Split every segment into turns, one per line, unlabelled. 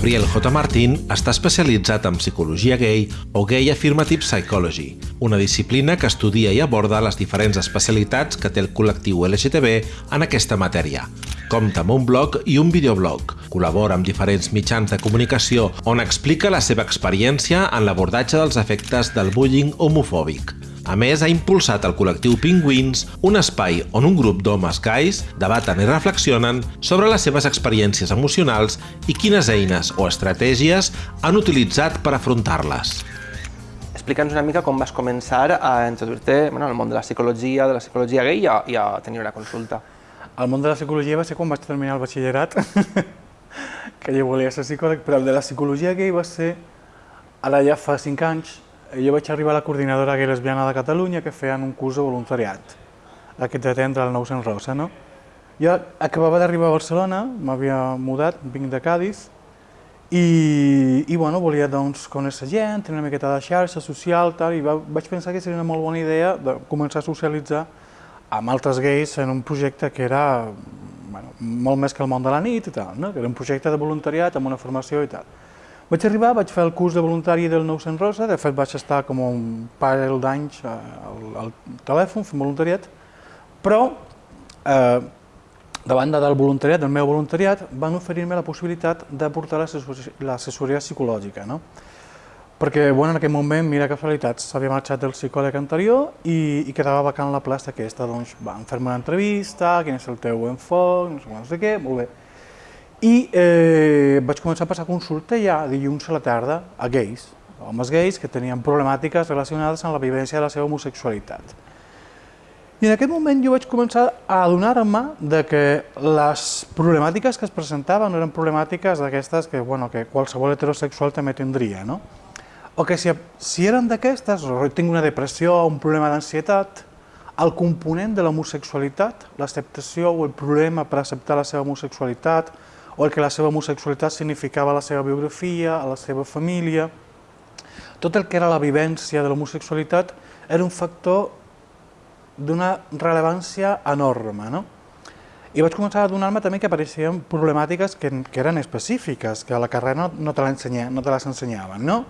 Gabriel J. Martín està especialitzat en psicologia gay o Gay Affirmative Psychology, una disciplina que estudia i aborda les diferents especialitats que té el col·lectiu LGTB en aquesta matèria. Compta amb un blog i un videoblog. Col·labora amb diferents mitjans de comunicació on explica la seva experiència en l'abordatge dels efectes del bullying homofòbic. A més, ha impulsat el col·lectiu Penguins, un espai on un grup d'homes gais debaten i reflexionen sobre les seves experiències emocionals i quines eines o estratègies han utilitzat per afrontar-les.
Explica'ns una mica com vas començar a introduir-te bueno, al món de la psicologia, de la psicologia gay i a, i a tenir una consulta.
El món de la psicologia va ser quan vaig terminar el batxillerat, que jo volia ser psicòleg, però el de la psicologia gay va ser ara ja fa cinc anys, jo vaig arribar a la coordinadora gay lesbiana de Catalunya que feien un curs de voluntariat, aquest de tendre el 900 Rosa, no? Jo acabava d'arribar a Barcelona, m'havia mudat, vinc de Cádiz, i, i bueno, volia doncs, conèixer gent, tenir una miqueta de xarxa social, tal, i va, vaig pensar que seria una molt bona idea de començar a socialitzar amb altres gais en un projecte que era bueno, molt més que el món de la nit i tal, no? que era un projecte de voluntariat amb una formació i tal. Vaig arribar, vaig fer el curs de voluntari del 900 Rosa, de fet vaig estar com un parell d'anys al, al telèfon fent voluntariat, però eh, de banda del voluntariat, del meu voluntariat, van oferir-me la possibilitat de portar l'assessoria psicològica, no? perquè bueno, en aquell moment, mira casualitats, s'havia marxat del psicòleg anterior i, i quedava vacant la plaça aquesta, doncs van fer-me una entrevista, quin és el teu enfoc, no sé què, molt bé. I eh, vaig començar a passar consulta ja dilluns a la tarda a gais, homes gais que tenien problemàtiques relacionades amb la vivència de la seva homosexualitat. I en aquest moment jo vaig començar a adonar-me de que les problemàtiques que es presentaven eren problemàtiques d'aquestes que, bueno, que qualsevol heterosexual també tindria, no? O que si, si eren d'aquestes, o tinc una depressió, un problema d'ansietat, el component de l'homosexualitat, l'acceptació o el problema per acceptar la seva homosexualitat, o el que la seva homosexualitat significava a la seva biografia, a la seva família. Tot el que era la vivència de l'homosexualitat era un factor d'una rellevància enorme. No? I vaig començar a donar-me també que apareixien problemàtiques que, que eren específiques, que a la carrera no, no te, no te les ensenyaven. No?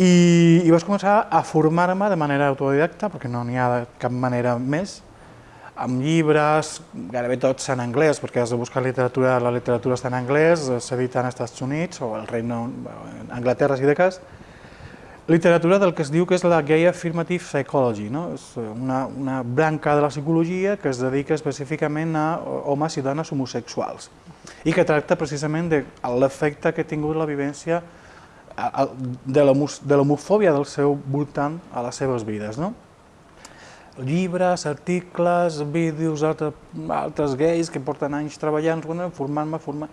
I, I vaig començar a formar-me de manera autodidacta, perquè no n'hi ha de cap manera més, amb llibres, gairebé tots en anglès, perquè has de buscar literatura, la literatura està en anglès, s'edita als Estats Units o al Regne, Anglaterra, si de cas, literatura del que es diu que és la Gay Affirmative Psychology, no? és una, una branca de la psicologia que es dedica específicament a homes i dones homosexuals i que tracta precisament de l'efecte que ha tingut la vivència de l'homofòbia del seu voltant a les seves vides. No? Llibres, articles, vídeos, altres, altres gais que porten anys treballant, formant-me, formant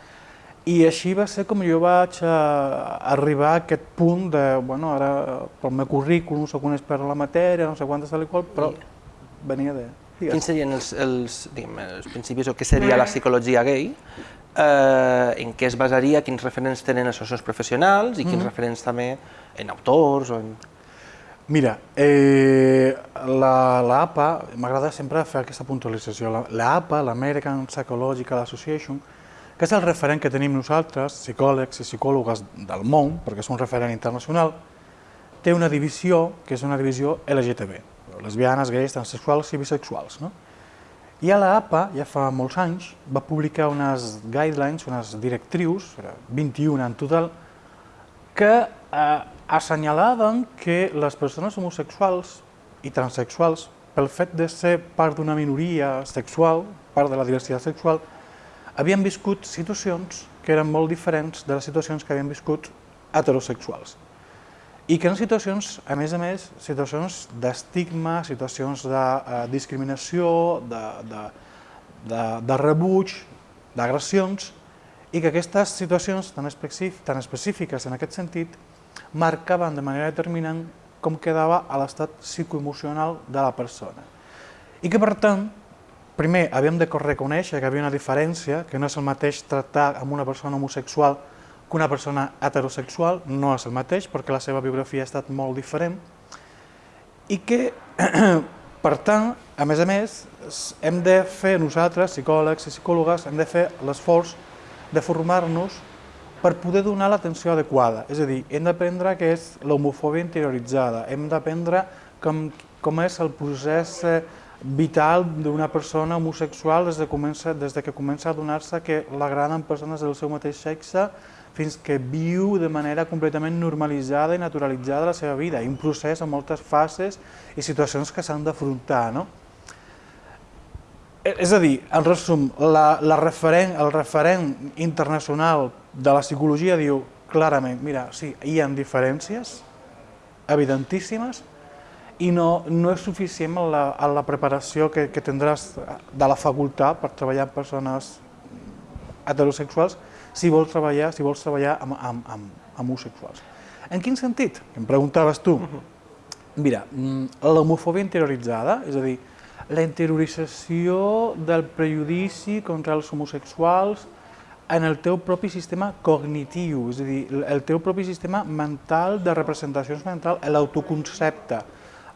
i així va ser com jo vaig a, eh, arribar a aquest punt de, bueno, ara pel meu currículum soc un expert en la matèria, no sé quantes tal i qual, però venia de...
Digues. Quins serien els, els, diguem, els principis o què seria la psicologia gay? Eh, en què es basaria, quins referents tenen associacions professionals i quins mm -hmm. referents també en autors o en...
Mira, eh, la, la m'agrada sempre fer aquesta puntualització, la, la l'American Psychological Association, que és el referent que tenim nosaltres, psicòlegs i psicòlogues del món, perquè és un referent internacional, té una divisió que és una divisió LGTB, lesbianes, gais, transsexuals i bisexuals. No? I a la APA, ja fa molts anys, va publicar unes guidelines, unes directrius, 21 en total, que eh, assenyalaven que les persones homosexuals i transexuals, pel fet de ser part d'una minoria sexual, part de la diversitat sexual, havien viscut situacions que eren molt diferents de les situacions que havien viscut heterosexuals. I que eren situacions, a més a més, situacions d'estigma, situacions de eh, discriminació, de, de, de, de rebuig, d'agressions, i que aquestes situacions tan, tan específiques en aquest sentit marcaven de manera determinant com quedava a l'estat psicoemocional de la persona. I que, per tant, primer havíem de reconèixer que hi havia una diferència, que no és el mateix tractar amb una persona homosexual que una persona heterosexual, no és el mateix, perquè la seva biografia ha estat molt diferent, i que, per tant, a més a més, hem de fer nosaltres, psicòlegs i psicòlogues, hem de fer l'esforç de formar-nos per poder donar l'atenció adequada. És a dir, hem d'aprendre què és l'homofòbia interioritzada, hem d'aprendre com, com és el procés eh, vital d'una persona homosexual des de, comença, des de que comença a donar-se que l'agraden persones del seu mateix sexe fins que viu de manera completament normalitzada i naturalitzada la seva vida, i un procés amb moltes fases i situacions que s'han d'afrontar. No? És a dir, en resum, la, la referent, el referent internacional de la psicologia diu clarament, mira, sí, hi ha diferències evidentíssimes i no, no és suficient en la, en la preparació que, que tindràs de la facultat per treballar amb persones heterosexuals si vols treballar, si vols treballar amb, amb, amb, amb homosexuals. En quin sentit? Em preguntaves tu. Mira, mm, l'homofòbia interioritzada, és a dir, la interiorització del prejudici contra els homosexuals en el teu propi sistema cognitiu, és a dir, el teu propi sistema mental de representacions mental, l'autoconcepte,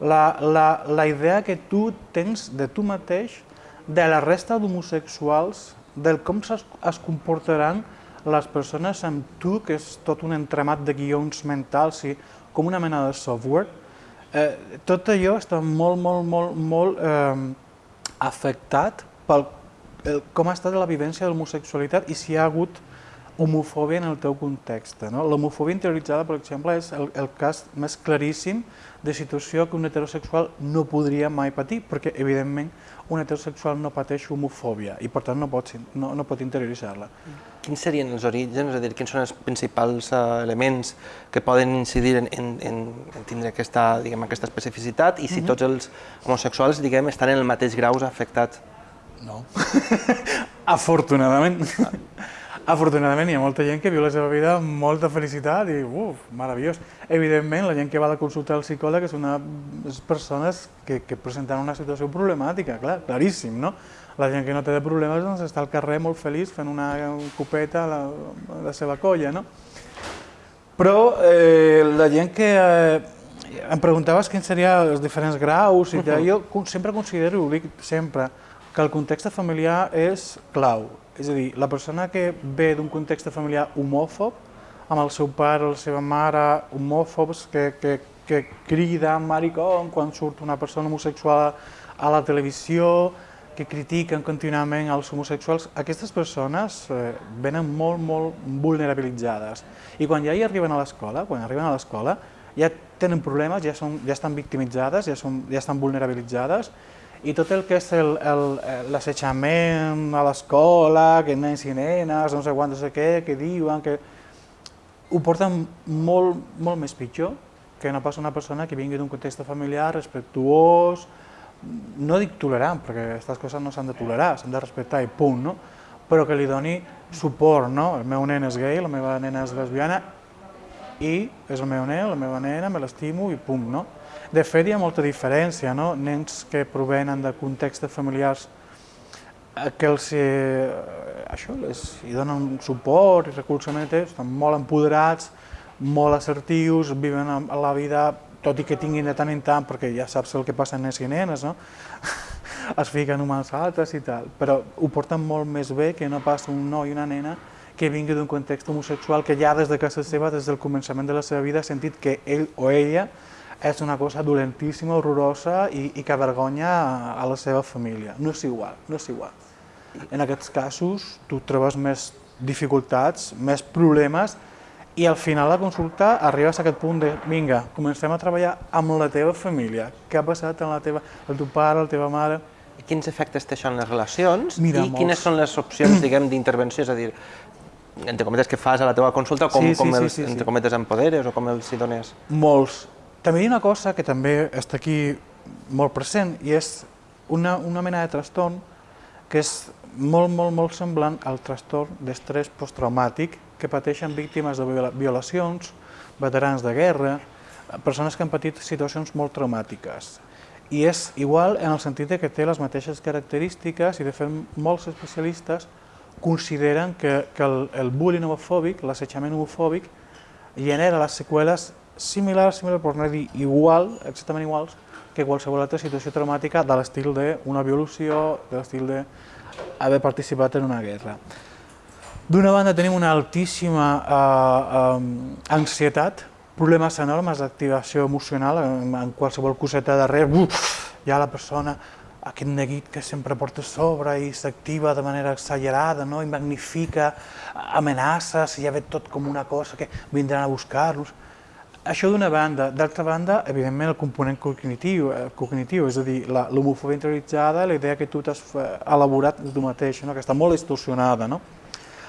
la, la, la idea que tu tens de tu mateix, de la resta d'homosexuals, del com es, es comportaran les persones amb tu, que és tot un entramat de guions mentals, i com una mena de software, eh, tot allò està molt, molt, molt, molt eh, afectat pel el, com ha estat la vivència de l'homosexualitat i si hi ha hagut homofòbia en el teu context. No? L'homofòbia interioritzada, per exemple, és el, el cas més claríssim de situació que un heterosexual no podria mai patir, perquè, evidentment, un heterosexual no pateix homofòbia i, per tant, no pot, no, no pot interioritzar-la.
Quins serien els orígens, és a dir, quins són els principals uh, elements que poden incidir en, en, en tindre aquesta, diguem, aquesta especificitat i si mm -hmm. tots els homosexuals diguem, estan en el mateix grau afectats?
No. Afortunadament. Afortunadament hi ha molta gent que viu la seva vida amb molta felicitat i uf, meravellós. Evidentment, la gent que va a consultar al psicòleg és una és persones que, que presenten una situació problemàtica, clar, claríssim, no? La gent que no té de problemes doncs, està al carrer molt feliç fent una copeta a la, a la seva colla, no? Però eh, la gent que... Eh, em preguntaves quins serien els diferents graus i uh -huh. jo sempre considero, ho dic sempre, que el context familiar és clau. És a dir, la persona que ve d'un context familiar homòfob, amb el seu pare o la seva mare homòfobs que, que, que criden maricón quan surt una persona homosexual a la televisió, que critiquen contínuament els homosexuals, aquestes persones eh, venen molt, molt vulnerabilitzades. I quan ja hi arriben a l'escola, quan arriben a l'escola, ja tenen problemes, ja, són, ja estan victimitzades, ja, són, ja estan vulnerabilitzades, i tot el que és l'assetjament a l'escola, que nens i nenes, no sé quant, no sé què, que diuen, que ho porten molt, molt més pitjor que no pas una persona que vingui d'un context familiar respectuós, no dic tolerant, perquè aquestes coses no s'han de tolerar, s'han de respectar i punt, no? però que li doni suport, no? El meu nen és gay, la meva nena és lesbiana, i és el meu nen, la meva nena, me l'estimo i punt, no? De fet, hi ha molta diferència, no? Nens que provenen de contextes familiars eh, que els eh, això, les, hi donen suport i recolzament, estan molt empoderats, molt assertius, viven la vida, tot i que tinguin de tant en tant, perquè ja saps el que passa en nens i nenes, no? es fiquen uns altres i tal, però ho porten molt més bé que no pas un noi i una nena que vingui d'un context homosexual que ja des de casa seva, des del començament de la seva vida, ha sentit que ell o ella és una cosa dolentíssima, horrorosa i, i que avergonya a la seva família. No és igual, no és igual. En aquests casos tu trobes més dificultats, més problemes i al final de la consulta arribes a aquest punt de vinga, comencem a treballar amb la teva família. Què ha passat amb la teva, el teu pare, la teva mare?
Quins efectes té això en les relacions
Mira,
i
molts.
quines són les opcions, diguem, d'intervenció? És a dir, entre cometes, que fas a la teva consulta, com,
sí, sí,
com
sí,
els,
sí, sí.
entre cometes, empoderes o com els hi dones?
Molts. També hi ha una cosa que també està aquí molt present i és una, una mena de trastorn que és molt, molt, molt semblant al trastorn d'estrès posttraumàtic que pateixen víctimes de violacions, veterans de guerra, persones que han patit situacions molt traumàtiques. I és igual en el sentit que té les mateixes característiques i de fet molts especialistes consideren que, que el, el bullying homofòbic, l'assetjament homofòbic, genera les seqüeles similar, similar, per no dir igual, exactament iguals, que qualsevol altra situació traumàtica de l'estil d'una violació, de l'estil d'haver participat en una guerra. D'una banda tenim una altíssima eh, eh, ansietat, problemes enormes d'activació emocional, en, en qualsevol coseta darrere, uf, ja la persona, aquest neguit que sempre porta a sobre i s'activa de manera exagerada, no? i magnifica amenaces, i ja ve tot com una cosa que vindran a buscar-los. Això d'una banda. D'altra banda, evidentment, el component cognitiu, eh, cognitiu és a dir, l'homofobia interioritzada, la idea que tu t'has eh, elaborat tu mateix, no? que està molt distorsionada. No?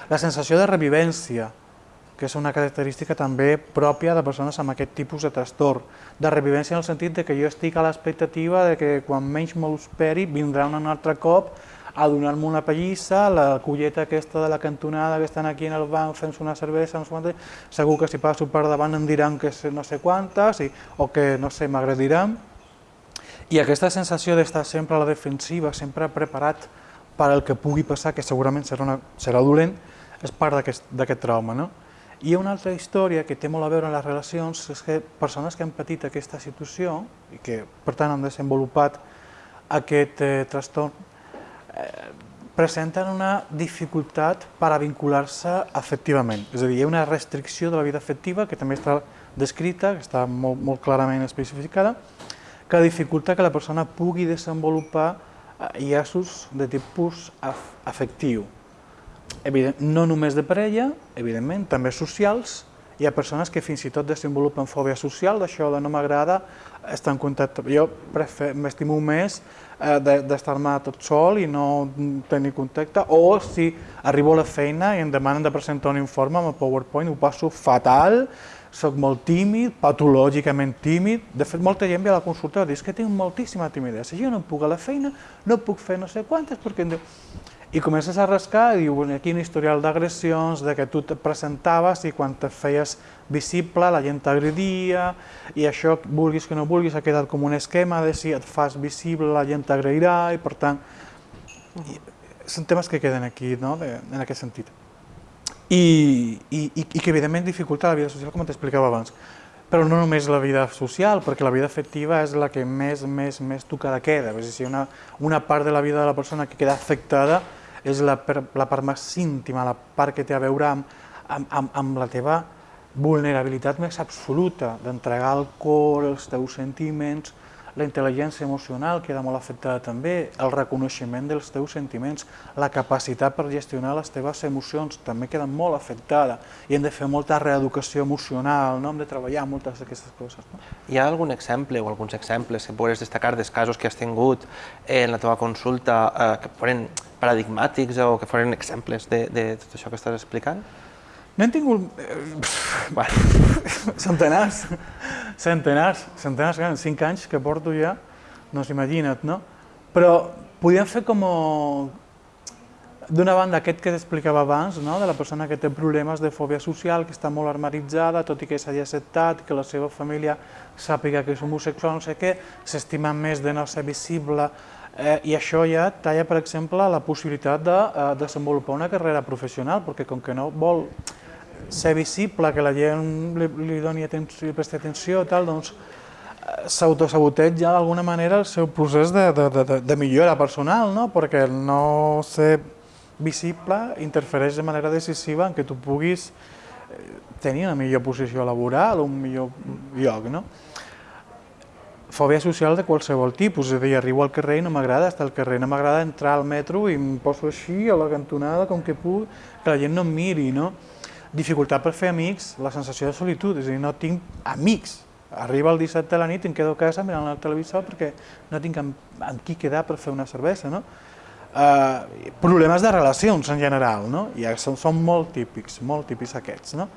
La sensació de revivència, que és una característica també pròpia de persones amb aquest tipus de trastorn, de revivència en el sentit de que jo estic a l'expectativa de que quan menys me l'esperi vindrà un altre cop a donar-me una pallissa, la colleta aquesta de la cantonada que estan aquí en el banc fent una cervesa, no sé segur que si passo per davant em diran que no sé quantes, i, o que, no sé, m'agradiran. I aquesta sensació d'estar sempre a la defensiva, sempre preparat per al que pugui passar, que segurament serà, una, serà dolent, és part d'aquest trauma. No? I una altra història que té molt a veure amb les relacions, és que persones que han patit aquesta situació i que per tant han desenvolupat aquest eh, trastorn presenten una dificultat per a vincular-se afectivament. És a dir, hi ha una restricció de la vida afectiva que també està descrita, que està molt, molt clarament especificada, que dificulta que la persona pugui desenvolupar eh, llaços de tipus afectiu. Evident, no només de parella, evidentment, també socials, hi ha persones que fins i tot desenvolupen fòbia social, d'això de no m'agrada, estar en contacte. Jo m'estimo més eh, d'estar-me tot sol i no tenir contacte, o si arribo a la feina i em demanen de presentar un informe amb el PowerPoint, ho passo fatal, sóc molt tímid, patològicament tímid. De fet, molta gent ve a la consulta i diu que tinc moltíssima timidesa. Jo no puc a la feina, no puc fer no sé quantes, perquè em diu i comences a rascar i diu, aquí un historial d'agressions, de que tu et presentaves i quan te feies visible la gent t'agredia i això, vulguis que no vulguis, ha quedat com un esquema de si et fas visible la gent t'agrairà i per tant, i, són temes que queden aquí, no?, de, en aquest sentit. I, i, i que evidentment dificulta la vida social, com t'explicava abans. Però no només la vida social, perquè la vida afectiva és la que més, més, més tocada queda. És a dir, una, una part de la vida de la persona que queda afectada és la, la part més íntima, la part que té a veure amb, amb, amb, amb la teva vulnerabilitat més absoluta, d'entregar al cor els teus sentiments, la intel·ligència emocional queda molt afectada també, el reconeixement dels teus sentiments, la capacitat per gestionar les teves emocions també queda molt afectada i hem de fer molta reeducació emocional, no? hem de treballar moltes d'aquestes coses. No?
Hi ha algun exemple o alguns exemples que podries destacar dels casos que has tingut en la teva consulta eh, que foren paradigmàtics o que foren exemples de, de tot això que estàs explicant?
N'hem tingut... Eh, bueno, centenars, centenars, centenars, en cinc anys que porto ja, no s'imagina't, no? Però podíem fer com... D'una banda, aquest que t'explicava abans, no? de la persona que té problemes de fòbia social, que està molt armaritzada, tot i que s'hagi acceptat, que la seva família sàpiga que és homosexual, no sé què, s'estima més de no ser visible, eh, i això ja talla, per exemple, la possibilitat de eh, desenvolupar una carrera professional, perquè com que no vol ser visible, que la gent li, li doni atenció, li presti atenció, tal, doncs eh, s'autosaboteja d'alguna manera el seu procés de, de, de, de millora personal, no? perquè el no ser visible interfereix de manera decisiva en que tu puguis eh, tenir una millor posició laboral, un millor lloc. No? Fòbia social de qualsevol tipus, és a dir, arribo al carrer i no m'agrada estar al carrer, no m'agrada entrar al metro i em poso així a la cantonada com que puc, que la gent no em miri, no? Dificultat per fer amics, la sensació de solitud, és a dir, no tinc amics. Arriba el 17 de la nit i em quedo a casa mirant el televisor perquè no tinc amb, amb qui quedar per fer una cervesa, no? Uh, problemes de relacions en general, no? I són, són molt típics, molt típics aquests, no?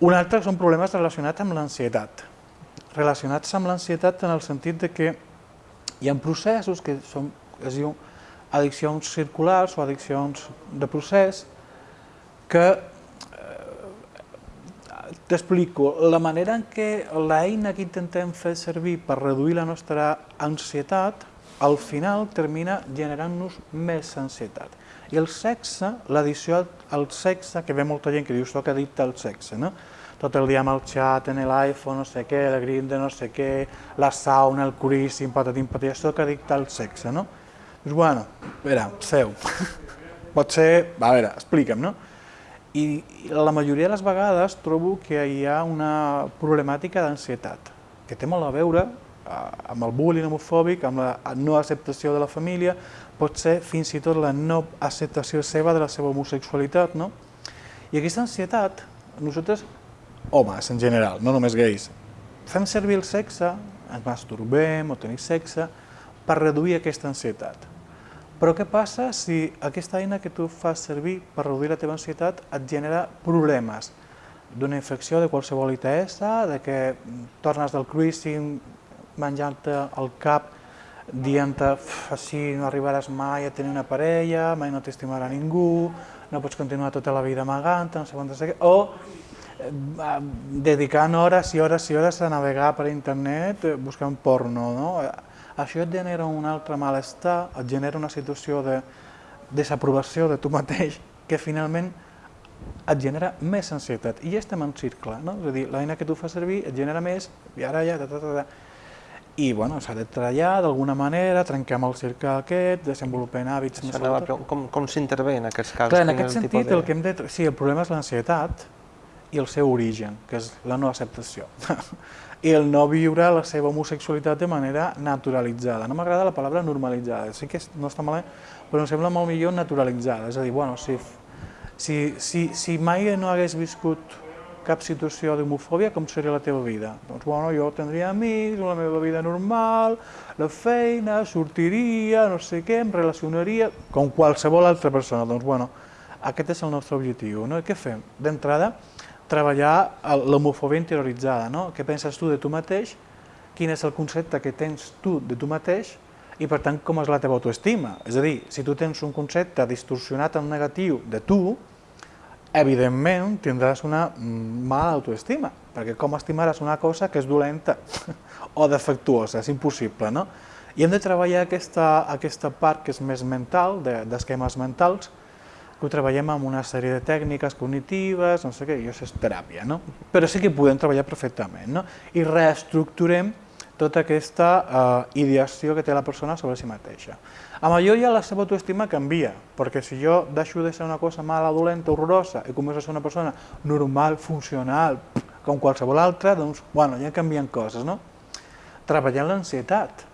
Un altre són problemes relacionats amb l'ansietat. Relacionats amb l'ansietat en el sentit de que hi ha processos que són, es diu addiccions circulars o addiccions de procés que T'explico, la manera en què l'eina que intentem fer servir per reduir la nostra ansietat, al final termina generant-nos més ansietat. I el sexe, l'addició al sexe, que ve molta gent que diu soc addicte al sexe, no? tot el dia amb el xat, en l'iPhone, no sé què, el Grindr, no sé què, la sauna, el curíssim, patatim, patatim, soc addicte al sexe, no? Dius, bueno, a veure, seu, pot ser, a veure, explica'm, no? I, la majoria de les vegades trobo que hi ha una problemàtica d'ansietat, que té molt a veure eh, amb el bullying homofòbic, amb la no acceptació de la família, pot ser fins i tot la no acceptació seva de la seva homosexualitat, no? I aquesta ansietat, nosaltres, homes en general, no només gais, fem servir el sexe, ens masturbem o tenim sexe, per reduir aquesta ansietat. Però què passa si aquesta eina que tu fas servir per reduir la teva ansietat et genera problemes? D'una infecció de qualsevol ITS, de que tornes del cruising menjant-te el cap, dient-te així no arribaràs mai a tenir una parella, mai no t'estimarà ningú, no pots continuar tota la vida amagant, no sé quantes... O eh, dedicant hores i hores i hores a navegar per internet eh, buscant porno, no? Això et genera un altre malestar, et genera una situació de desaprovació de tu mateix que finalment et genera més ansietat. I ja estem en cercle, no? És a dir, l'eina que tu fas servir et genera més, i ara ja... Ta, ta, ta, ta. I bueno, s'ha de treballar d'alguna manera, trenquem el cercle aquest, desenvolupem hàbits...
Això anava, però com, com s'intervé en aquests casos?
Clar, en aquest sentit, de... el que hem de... Sí, el problema és l'ansietat i el seu origen, que és la no acceptació. el no viure la seva homosexualitat de manera naturalitzada. No m'agrada la paraula normalitzada, sí que no està malament, però em sembla molt millor naturalitzada. És a dir, bueno, si, si, si, si mai no hagués viscut cap situació d'homofòbia, com seria la teva vida? Doncs, bueno, jo tindria amics, la meva vida normal, la feina, sortiria, no sé què, em relacionaria, com qualsevol altra persona. Doncs, bueno, aquest és el nostre objectiu. No? I què fem? D'entrada, treballar l'homofòbia interioritzada, no? Què penses tu de tu mateix, quin és el concepte que tens tu de tu mateix i per tant com és la teva autoestima. És a dir, si tu tens un concepte distorsionat en negatiu de tu, evidentment tindràs una mala autoestima, perquè com estimaràs una cosa que és dolenta o defectuosa, és impossible, no? I hem de treballar aquesta, aquesta part que és més mental, d'esquemes de, mentals, que ho treballem amb una sèrie de tècniques cognitives, no sé què, i això és teràpia, no? Però sí que podem treballar perfectament, no? I reestructurem tota aquesta eh, ideació que té la persona sobre si mateixa. Amb allò ja la seva autoestima canvia, perquè si jo deixo de ser una cosa mala, dolenta, horrorosa, i començo a ser una persona normal, funcional, com qualsevol altra, doncs, bueno, ja canvien coses, no? Treballant l'ansietat,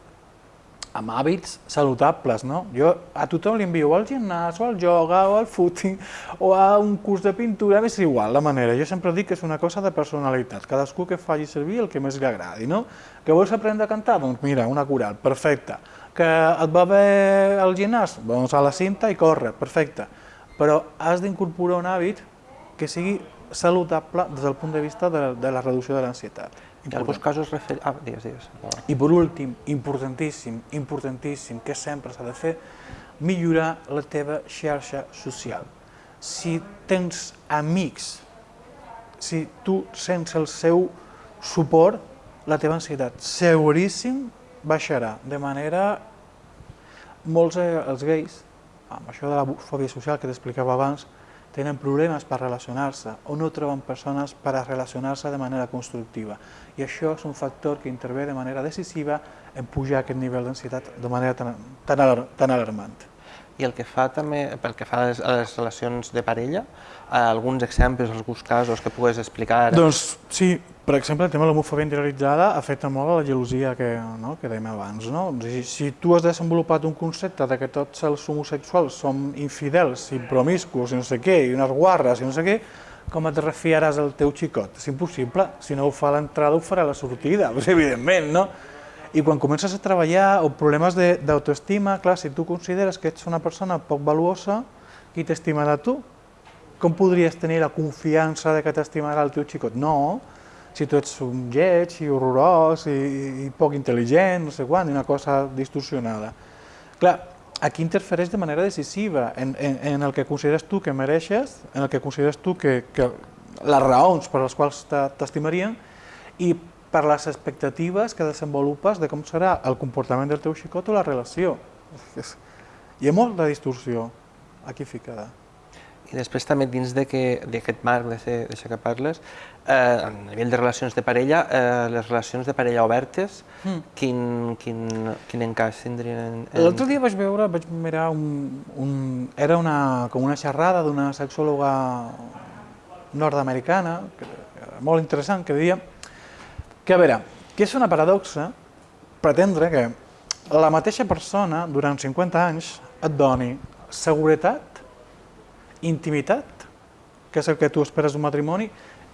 amb hàbits saludables, no? Jo a tothom li envio al gimnàs, o al yoga, o al footing, o a un curs de pintura, és igual la manera. Jo sempre dic que és una cosa de personalitat, cadascú que faci servir el que més li agradi, no? Que vols aprendre a cantar? Doncs mira, una coral, perfecte. Que et va bé al gimnàs? Doncs a la cinta i corre, perfecte. Però has d'incorporar un hàbit que sigui saludable des del punt de vista de, de la reducció de l'ansietat.
En alguns casos... Refer... Ah, digues, digues.
I per últim, importantíssim, importantíssim, que sempre s'ha de fer, millorar la teva xarxa social. Si tens amics, si tu sents el seu suport, la teva ansietat seguríssim baixarà. De manera, molts eh, els gais, amb això de la fòbia social que t'explicava abans, tenen problemes per relacionar-se o no troben persones per a relacionar-se de manera constructiva. I això és un factor que intervé de manera decisiva en pujar aquest nivell d'ansietat de manera tan, tan, tan alarmant.
I el que fa també, pel que fa a les, a les relacions de parella, alguns exemples, alguns casos que pugues explicar?
Doncs sí, per exemple, el tema de l'homofòbia interioritzada afecta molt a la gelosia que, no, que dèiem abans. No? Si, si tu has desenvolupat un concepte de que tots els homosexuals són infidels i promiscus i no sé què, i unes guarres i no sé què, com et refiaràs al teu xicot? És impossible. Si no ho fa a l'entrada, ho farà a la sortida, pues, evidentment, no? I quan comences a treballar o problemes d'autoestima, clar, si tu consideres que ets una persona poc valuosa, qui t'estimarà tu? Com podries tenir la confiança de que t'estimarà el teu xicot? No, si tu ets un lleig i horrorós i, i poc intel·ligent, no sé quan, i una cosa distorsionada. Clar, aquí interfereix de manera decisiva en, en, en el que consideres tu que mereixes, en el que consideres tu que, que les raons per les quals t'estimarien i per les expectatives que desenvolupes de com serà el comportament del teu xicot o la relació. Hi ha molta distorsió aquí ficada.
I després també dins d'aquest marc d'això que parles, eh, a nivell de relacions de parella, eh, les relacions de parella obertes, mm. quin, quin, quin encaix tindrien? En...
L'altre dia vaig veure, vaig mirar, un, un, era una, com una xerrada d'una sexòloga nord-americana, molt interessant, que deia que, a veure, que és una paradoxa pretendre que la mateixa persona, durant 50 anys, et doni seguretat, intimitat, que és el que tu esperes d'un matrimoni,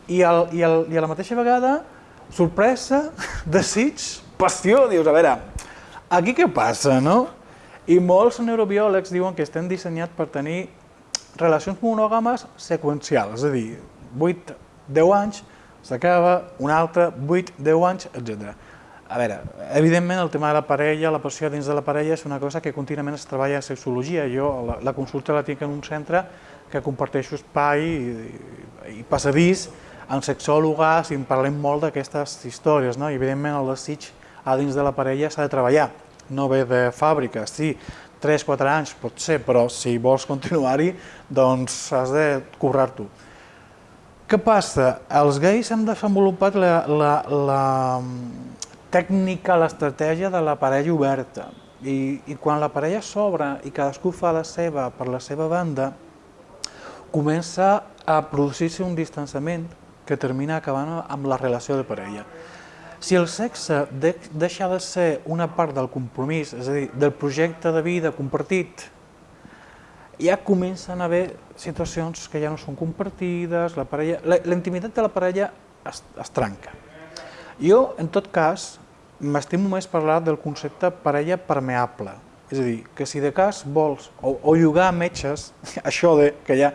i, el, i, el, i a la mateixa vegada sorpresa, desig, passió, dius, a veure, aquí què passa, no? I molts neurobiòlegs diuen que estem dissenyats per tenir relacions monògames seqüencials, és a dir, 8, 10 anys, s'acaba, un altre, 8, 10 anys, etc. A veure, evidentment el tema de la parella, la passió dins de la parella és una cosa que contínuament es treballa a sexologia. Jo la, la consulta la tinc en un centre que comparteixo espai i, i, passadís amb sexòlogues i en parlem molt d'aquestes històries, no? I evidentment el desig a dins de la parella s'ha de treballar, no ve de fàbrica, sí, 3-4 anys pot ser, però si vols continuar-hi, doncs has de currar-t'ho. Què passa? Els gais han desenvolupat la, la, la tècnica, l'estratègia de la parella oberta. I, I quan la parella s'obre i cadascú fa la seva per la seva banda, comença a producir-se un distanciament que termina acabant amb la relació de parella. Si el sexe de, deixa de ser una part del compromís, és a dir, del projecte de vida compartit, ja comencen a haver situacions que ja no són compartides, la parella, la, intimitat de la parella es, es trenca. Jo, en tot cas, m'estimo més parlar del concepte parella permeable, és a dir, que si de cas vols o, o llogar metges, això de que ja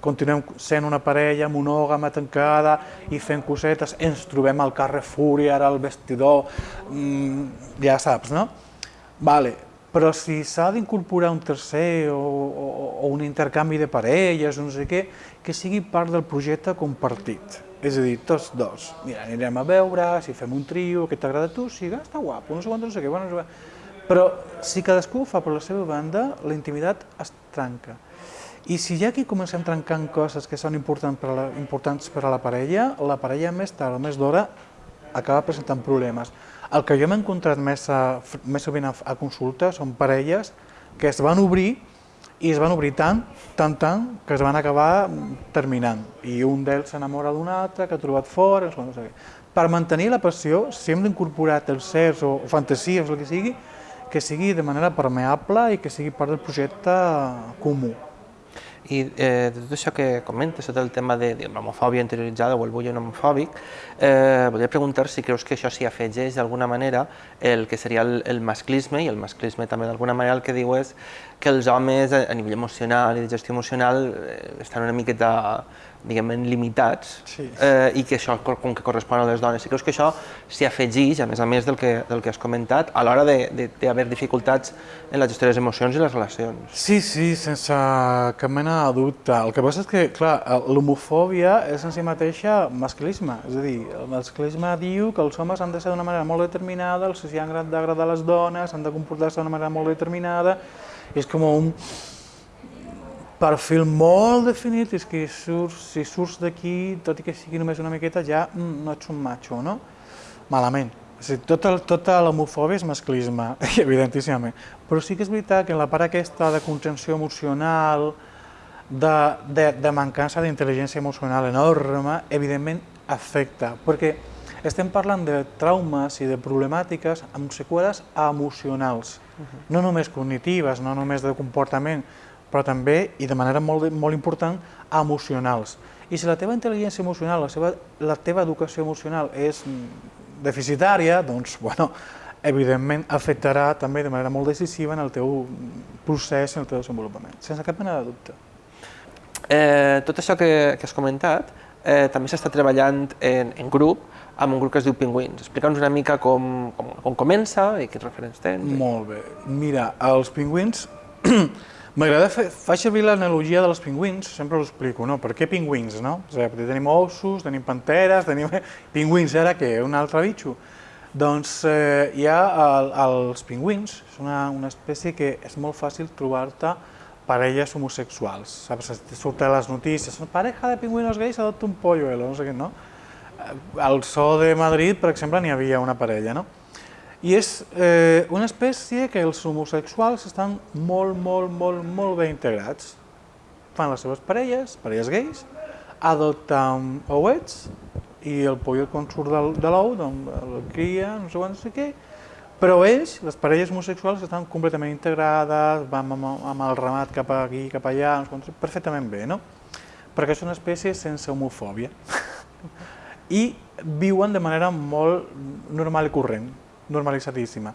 continuem sent una parella monògama tancada i fent cosetes, ens trobem al Carrefour i ara al vestidor, mmm, ja saps, no? Vale, però si s'ha d'incorporar un tercer o, o, o un intercanvi de parelles, no sé què, que sigui part del projecte compartit. És a dir, tots dos. Mira, anirem a veure, si fem un trio, que t'agrada a tu, sí, està guapo, no sé quant, no sé què, bueno, no sé. Però si cadascú ho fa per la seva banda, la intimitat es trenca. I si ja aquí comencem trencant coses que són importants per a la, importants per a la parella, la parella més tard o més d'hora acaba presentant problemes. El que jo m'he encontrat més, a, més sovint a, a consulta són parelles que es van obrir i es van obrir tant, tant, tant, que es van acabar terminant. I un d'ells s'enamora d'un altre, que ha trobat fora, no sé què. Per mantenir la passió, si hem d'incorporar tercers o, o fantasies el que sigui, que sigui de manera permeable i que sigui part del projecte comú.
I eh, de tot això que comentes, tot el tema de, de l'homofòbia interioritzada o el bullying homofòbic, eh, volia preguntar si creus que això s'hi afegeix d'alguna manera el que seria el, el masclisme, i el masclisme també d'alguna manera el que diu és que els homes a, a nivell emocional i de gestió emocional eh, estan una miqueta diguem limitats sí. eh, i que això com que correspon a les dones. Si creus que això s'hi afegeix, a més a més del que, del que has comentat, a l'hora d'haver dificultats en la gestió de les emocions i les relacions?
Sí, sí, sense cap mena de dubte. El que passa és que, clar, l'homofòbia és en si mateixa masclisme. És a dir, el masclisme diu que els homes han de ser d'una manera molt determinada, els han d'agradar les dones, han de comportar-se d'una manera molt determinada, és com un perfil molt definit, és que surts, si surts d'aquí, tot i que sigui només una miqueta, ja mm, no ets un macho, no? Malament. O sigui, tota, tota l'homofòbia és masclisme, evidentíssimament. Però sí que és veritat que en la part aquesta de contenció emocional, de, de, de mancança d'intel·ligència emocional enorme, evidentment afecta, perquè estem parlant de traumes i de problemàtiques amb seqüeles emocionals, uh -huh. no només cognitives, no només de comportament, però també, i de manera molt, molt important, emocionals. I si la teva intel·ligència emocional, la, seva, la teva educació emocional és deficitària, doncs, bueno, evidentment afectarà també de manera molt decisiva en el teu procés, en el teu desenvolupament, sense cap mena de dubte.
Eh, tot això que, que has comentat eh, també s'està treballant en, en grup, amb un grup que es diu Pingüins. Explica'ns una mica com, com, com comença i quins referents tens.
Molt bé. Mira, els Pingüins M'agrada fer, servir l'analogia dels pingüins, sempre ho explico, no? Per què pingüins, no? O sigui, tenim ossos, tenim panteres, tenim... Pingüins, ara què? Un altre bitxo? Doncs eh, hi ha el, els pingüins, és una, una espècie que és molt fàcil trobar-te parelles homosexuals. Saps? Surten les notícies, pareja de pingüinos gais adopta un polluelo, no sé què, no? Al Zoo de Madrid, per exemple, n'hi havia una parella, no? I és eh, una espècie que els homosexuals estan molt, molt, molt, molt ben integrats. Fan les seves parelles, parelles gais, adopten ouets i el pollo quan surt de l'ou, doncs el cria, no sé quan, no sé què, però ells, les parelles homosexuals, estan completament integrades, van amb, amb el ramat cap aquí, cap allà, doncs, perfectament bé, no? Perquè són espècies sense homofòbia. I viuen de manera molt normal i corrent, normalitzadíssima.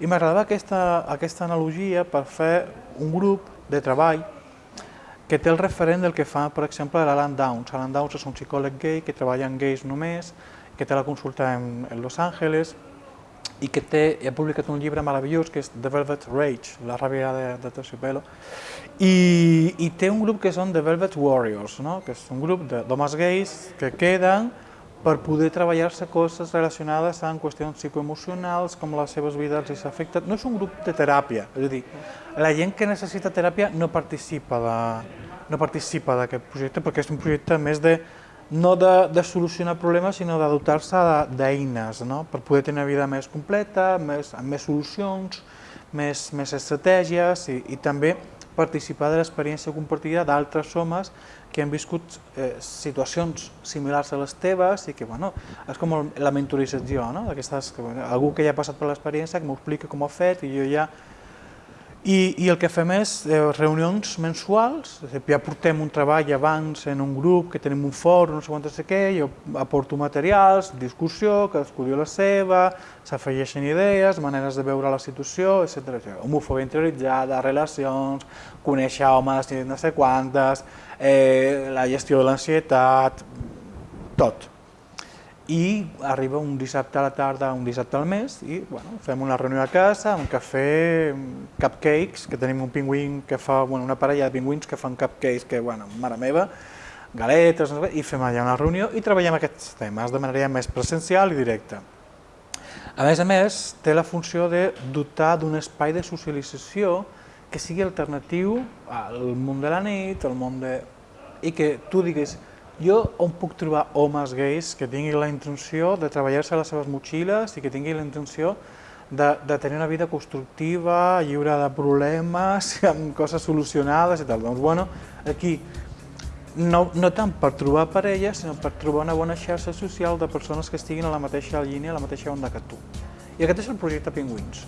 I m'agradava aquesta, aquesta analogia per fer un grup de treball que té el referent del que fa, per exemple, l'Alan Downs. Alan Downs és un psicòleg gay que treballa en gais només, que té la consulta en, en Los Angeles i que té, ha publicat un llibre meravellós que és The Velvet Rage, la ràbia de, de Terciopelo, i, i té un grup que són The Velvet Warriors, no? que és un grup d'homes gais que queden per poder treballar-se coses relacionades amb qüestions psicoemocionals, com les seves vides els afecten. No és un grup de teràpia, és a dir, la gent que necessita teràpia no participa de, no participa d'aquest projecte perquè és un projecte més de no de, de solucionar problemes, sinó de dotar-se d'eines no? per poder tenir una vida més completa, més, amb més solucions, més, més estratègies i, i també participar de l'experiència compartida d'altres homes que han viscut eh, situacions similars a les teves i que, bueno, és com la mentorització, no? Que, bueno, algú que ja ha passat per l'experiència, que m'ho explica com ho ha fet i jo ja i, I el que fem és eh, reunions mensuals, ja portem un treball abans en un grup que tenim un fòrum, no sé quantes sé què, jo aporto materials, discussió, cadascú diu la seva, s'afegeixen idees, maneres de veure la situació, etc. Homofòbia interioritzada, relacions, conèixer homes no sé quantes, eh, la gestió de l'ansietat, tot i arriba un dissabte a la tarda, un dissabte al mes, i bueno, fem una reunió a casa, un cafè, cupcakes, que tenim un pingüín que fa, bueno, una parella de pingüins que fan cupcakes, que, bueno, mare meva, galetes, i fem allà una reunió i treballem aquests temes de manera més presencial i directa. A més a més, té la funció de dotar d'un espai de socialització que sigui alternatiu al món de la nit, al món de... i que tu diguis, jo on puc trobar homes gais que tinguin la intenció de treballar-se les seves motxilles i que tinguin la intenció de, de tenir una vida constructiva, lliure de problemes, amb coses solucionades i tal. Doncs, bueno, aquí, no, no tant per trobar parella, sinó per trobar una bona xarxa social de persones que estiguin a la mateixa línia, a la mateixa onda que tu. I aquest és el projecte Pingüins.